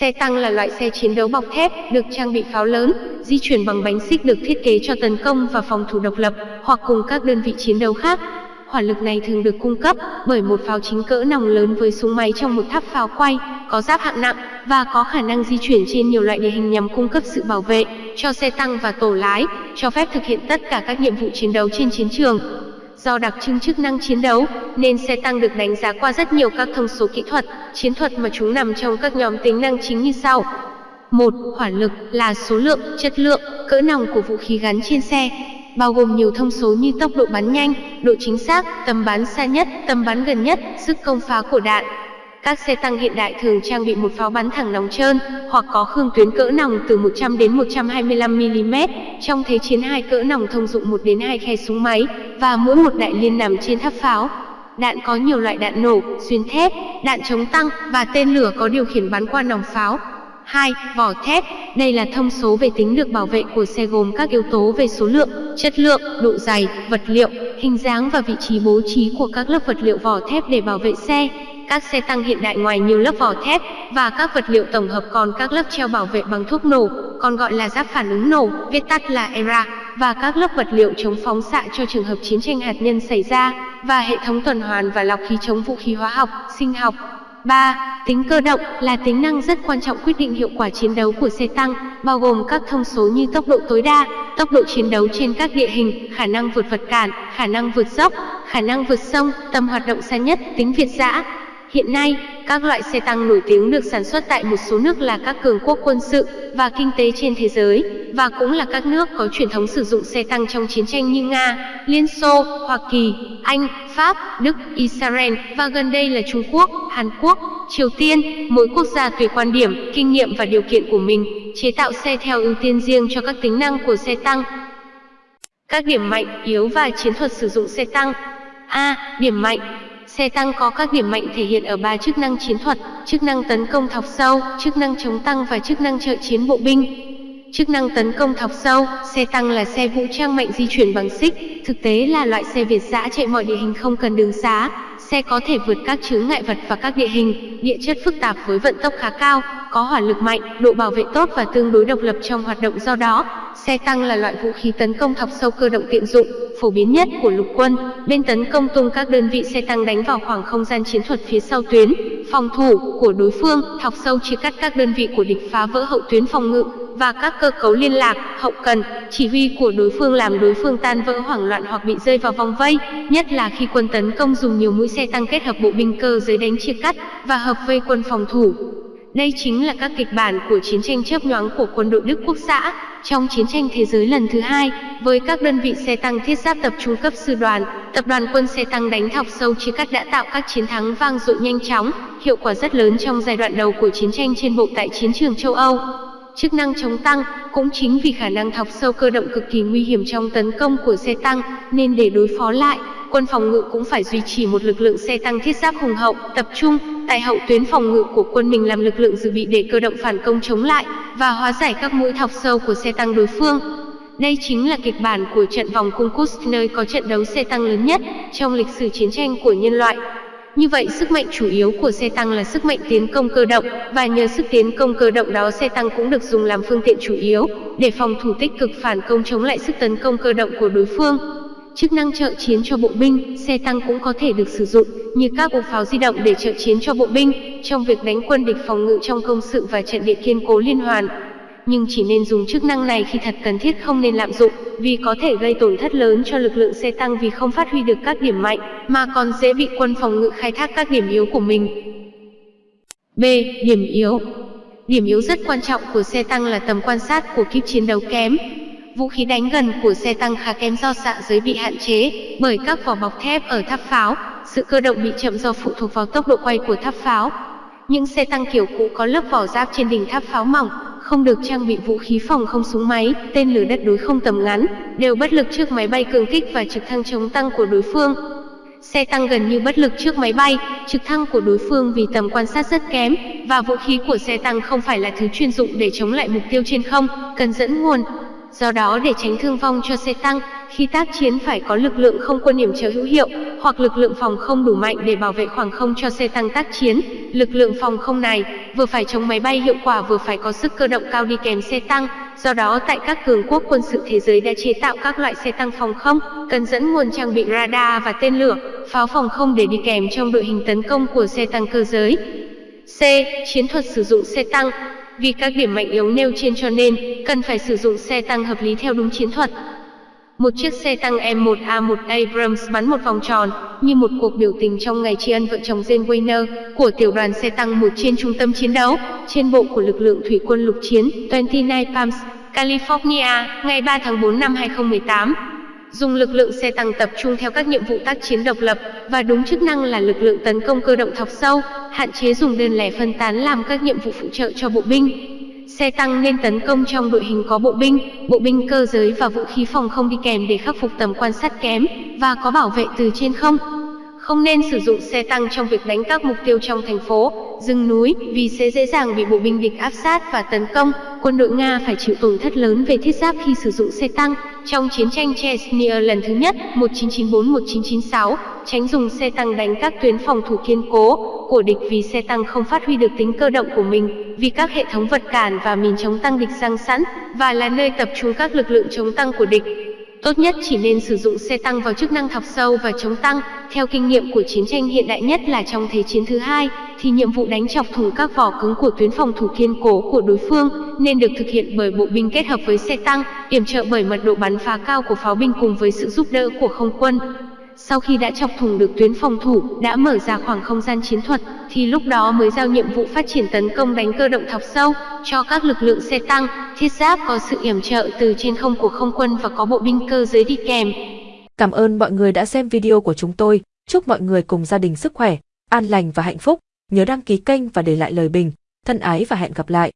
Xe tăng là loại xe chiến đấu bọc thép, được trang bị pháo lớn, di chuyển bằng bánh xích được thiết kế cho tấn công và phòng thủ độc lập, hoặc cùng các đơn vị chiến đấu khác. Hỏa lực này thường được cung cấp bởi một pháo chính cỡ nòng lớn với súng máy trong một tháp pháo quay, có giáp hạng nặng và có khả năng di chuyển trên nhiều loại địa hình nhằm cung cấp sự bảo vệ cho xe tăng và tổ lái, cho phép thực hiện tất cả các nhiệm vụ chiến đấu trên chiến trường. Do đặc trưng chức năng chiến đấu, nên xe tăng được đánh giá qua rất nhiều các thông số kỹ thuật, chiến thuật mà chúng nằm trong các nhóm tính năng chính như sau. 1. Hỏa lực là số lượng, chất lượng, cỡ nòng của vũ khí gắn trên xe, bao gồm nhiều thông số như tốc độ bắn nhanh, độ chính xác, tầm bắn xa nhất, tầm bắn gần nhất, sức công phá của đạn, các xe tăng hiện đại thường trang bị một pháo bắn thẳng nòng trơn, hoặc có khương tuyến cỡ nòng từ 100 đến 125 mm, trong thế chiến hai cỡ nòng thông dụng 1 đến 2 khe súng máy, và mỗi một đại liên nằm trên tháp pháo. Đạn có nhiều loại đạn nổ, xuyên thép, đạn chống tăng và tên lửa có điều khiển bắn qua nòng pháo. 2. Vỏ thép. Đây là thông số về tính được bảo vệ của xe gồm các yếu tố về số lượng, chất lượng, độ dày, vật liệu, hình dáng và vị trí bố trí của các lớp vật liệu vỏ thép để bảo vệ xe. Các xe tăng hiện đại ngoài nhiều lớp vỏ thép và các vật liệu tổng hợp còn các lớp treo bảo vệ bằng thuốc nổ, còn gọi là giáp phản ứng nổ, viết tắt là ERA, và các lớp vật liệu chống phóng xạ cho trường hợp chiến tranh hạt nhân xảy ra, và hệ thống tuần hoàn và lọc khí chống vũ khí hóa học, sinh học. 3. Tính cơ động là tính năng rất quan trọng quyết định hiệu quả chiến đấu của xe tăng, bao gồm các thông số như tốc độ tối đa, tốc độ chiến đấu trên các địa hình, khả năng vượt vật cản, khả năng vượt dốc, khả năng vượt sông, tầm hoạt động xa nhất, tính việt dã, Hiện nay, các loại xe tăng nổi tiếng được sản xuất tại một số nước là các cường quốc quân sự và kinh tế trên thế giới, và cũng là các nước có truyền thống sử dụng xe tăng trong chiến tranh như Nga, Liên Xô, Hoa Kỳ, Anh, Pháp, Đức, Israel và gần đây là Trung Quốc, Hàn Quốc, Triều Tiên. Mỗi quốc gia tùy quan điểm, kinh nghiệm và điều kiện của mình, chế tạo xe theo ưu tiên riêng cho các tính năng của xe tăng. Các điểm mạnh, yếu và chiến thuật sử dụng xe tăng A. Điểm mạnh Xe tăng có các điểm mạnh thể hiện ở ba chức năng chiến thuật, chức năng tấn công thọc sâu, chức năng chống tăng và chức năng trợ chiến bộ binh. Chức năng tấn công thọc sâu, xe tăng là xe vũ trang mạnh di chuyển bằng xích, thực tế là loại xe Việt dã chạy mọi địa hình không cần đường xá. Xe có thể vượt các chướng ngại vật và các địa hình, địa chất phức tạp với vận tốc khá cao, có hỏa lực mạnh, độ bảo vệ tốt và tương đối độc lập trong hoạt động do đó, xe tăng là loại vũ khí tấn công thọc sâu cơ động tiện dụng, phổ biến nhất của lục quân. Bên tấn công tung các đơn vị xe tăng đánh vào khoảng không gian chiến thuật phía sau tuyến, phòng thủ của đối phương, thọc sâu chia cắt các đơn vị của địch phá vỡ hậu tuyến phòng ngự và các cơ cấu liên lạc, hậu cần, chỉ huy của đối phương làm đối phương tan vỡ hoảng loạn hoặc bị rơi vào vòng vây, nhất là khi quân tấn công dùng nhiều mũi xe tăng kết hợp bộ binh cơ giới đánh chia cắt và hợp vây quân phòng thủ. Đây chính là các kịch bản của chiến tranh chớp nhoáng của quân đội Đức Quốc xã trong chiến tranh thế giới lần thứ hai, với các đơn vị xe tăng thiết giáp tập trung cấp sư đoàn, tập đoàn quân xe tăng đánh thọc sâu chia cắt đã tạo các chiến thắng vang dội nhanh chóng, hiệu quả rất lớn trong giai đoạn đầu của chiến tranh trên bộ tại chiến trường châu Âu. Chức năng chống tăng cũng chính vì khả năng thọc sâu cơ động cực kỳ nguy hiểm trong tấn công của xe tăng, nên để đối phó lại, quân phòng ngự cũng phải duy trì một lực lượng xe tăng thiết giáp hùng hậu, tập trung tại hậu tuyến phòng ngự của quân mình làm lực lượng dự bị để cơ động phản công chống lại và hóa giải các mũi thọc sâu của xe tăng đối phương. Đây chính là kịch bản của trận vòng cung Kursk nơi có trận đấu xe tăng lớn nhất trong lịch sử chiến tranh của nhân loại. Như vậy sức mạnh chủ yếu của xe tăng là sức mạnh tiến công cơ động, và nhờ sức tiến công cơ động đó xe tăng cũng được dùng làm phương tiện chủ yếu, để phòng thủ tích cực phản công chống lại sức tấn công cơ động của đối phương. Chức năng trợ chiến cho bộ binh, xe tăng cũng có thể được sử dụng, như các ổ pháo di động để trợ chiến cho bộ binh, trong việc đánh quân địch phòng ngự trong công sự và trận địa kiên cố liên hoàn. Nhưng chỉ nên dùng chức năng này khi thật cần thiết không nên lạm dụng, vì có thể gây tổn thất lớn cho lực lượng xe tăng vì không phát huy được các điểm mạnh, mà còn dễ bị quân phòng ngự khai thác các điểm yếu của mình. B. Điểm yếu Điểm yếu rất quan trọng của xe tăng là tầm quan sát của kíp chiến đấu kém, Vũ khí đánh gần của xe tăng khá kém do xạ giới bị hạn chế bởi các vỏ bọc thép ở tháp pháo, sự cơ động bị chậm do phụ thuộc vào tốc độ quay của tháp pháo. Những xe tăng kiểu cũ có lớp vỏ giáp trên đỉnh tháp pháo mỏng, không được trang bị vũ khí phòng không súng máy, tên lửa đất đối không tầm ngắn, đều bất lực trước máy bay cường kích và trực thăng chống tăng của đối phương. Xe tăng gần như bất lực trước máy bay, trực thăng của đối phương vì tầm quan sát rất kém, và vũ khí của xe tăng không phải là thứ chuyên dụng để chống lại mục tiêu trên không, cần dẫn nguồn, Do đó để tránh thương vong cho xe tăng, khi tác chiến phải có lực lượng không quân yểm trợ hữu hiệu, hoặc lực lượng phòng không đủ mạnh để bảo vệ khoảng không cho xe tăng tác chiến. Lực lượng phòng không này vừa phải chống máy bay hiệu quả vừa phải có sức cơ động cao đi kèm xe tăng. Do đó tại các cường quốc quân sự thế giới đã chế tạo các loại xe tăng phòng không, cần dẫn nguồn trang bị radar và tên lửa, pháo phòng không để đi kèm trong đội hình tấn công của xe tăng cơ giới. C. Chiến thuật sử dụng xe tăng Vì các điểm mạnh yếu nêu trên cho nên, cần phải sử dụng xe tăng hợp lý theo đúng chiến thuật. Một chiếc xe tăng M1A1 Abrams bắn một vòng tròn, như một cuộc biểu tình trong ngày tri ân vợ chồng Jane Weiner của tiểu đoàn xe tăng một trên trung tâm chiến đấu, trên bộ của lực lượng thủy quân lục chiến 29 Palms, California, ngày 3 tháng 4 năm 2018 dùng lực lượng xe tăng tập trung theo các nhiệm vụ tác chiến độc lập và đúng chức năng là lực lượng tấn công cơ động thọc sâu, hạn chế dùng đơn lẻ phân tán làm các nhiệm vụ phụ trợ cho bộ binh. Xe tăng nên tấn công trong đội hình có bộ binh, bộ binh cơ giới và vũ khí phòng không đi kèm để khắc phục tầm quan sát kém và có bảo vệ từ trên không. Không nên sử dụng xe tăng trong việc đánh các mục tiêu trong thành phố, rừng núi vì sẽ dễ dàng bị bộ binh địch áp sát và tấn công. Quân đội Nga phải chịu tổn thất lớn về thiết giáp khi sử dụng xe tăng. Trong chiến tranh Chechnya lần thứ nhất 1994-1996, tránh dùng xe tăng đánh các tuyến phòng thủ kiên cố của địch vì xe tăng không phát huy được tính cơ động của mình, vì các hệ thống vật cản và mìn chống tăng địch răng sẵn, và là nơi tập trung các lực lượng chống tăng của địch. Tốt nhất chỉ nên sử dụng xe tăng vào chức năng thọc sâu và chống tăng. Theo kinh nghiệm của chiến tranh hiện đại nhất là trong Thế chiến thứ hai, thì nhiệm vụ đánh chọc thủng các vỏ cứng của tuyến phòng thủ kiên cố của đối phương nên được thực hiện bởi bộ binh kết hợp với xe tăng, yểm trợ bởi mật độ bắn phá cao của pháo binh cùng với sự giúp đỡ của không quân. Sau khi đã chọc thủng được tuyến phòng thủ, đã mở ra khoảng không gian chiến thuật, thì lúc đó mới giao nhiệm vụ phát triển tấn công đánh cơ động thọc sâu cho các lực lượng xe tăng, thiết giáp có sự yểm trợ từ trên không của không quân và có bộ binh cơ giới đi kèm. Cảm ơn mọi người đã xem video của chúng tôi. Chúc mọi người cùng gia đình sức khỏe, an lành và hạnh phúc. Nhớ đăng ký kênh và để lại lời bình. Thân ái và hẹn gặp lại.